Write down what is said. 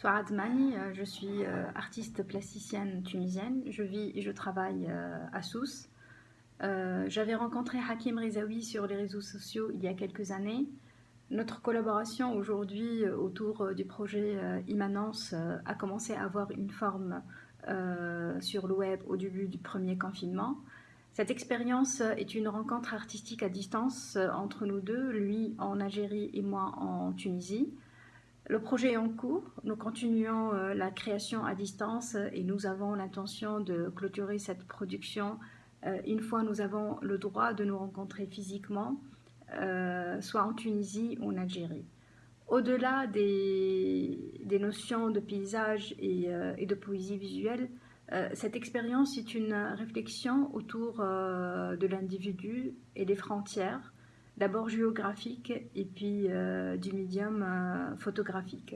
Souad Mani, euh, je suis euh, artiste plasticienne tunisienne. Je vis et je travaille euh, à Sousse. J'avais rencontré Hakim Rezaoui sur les réseaux sociaux il y a quelques années. Notre collaboration aujourd'hui autour du projet Immanence a commencé à avoir une forme sur le web au début du premier confinement. Cette expérience est une rencontre artistique à distance entre nous deux, lui en Algérie et moi en Tunisie. Le projet est en cours, nous continuons euh, la création à distance et nous avons l'intention de clôturer cette production euh, une fois nous avons le droit de nous rencontrer physiquement, euh, soit en Tunisie ou en Algérie. Au-delà des, notions de paysage et de poésie visuelle, cette expérience est une réflexion autour de l'individu et des frontières, d'abord géographique et puis euh, du médium euh, photographique.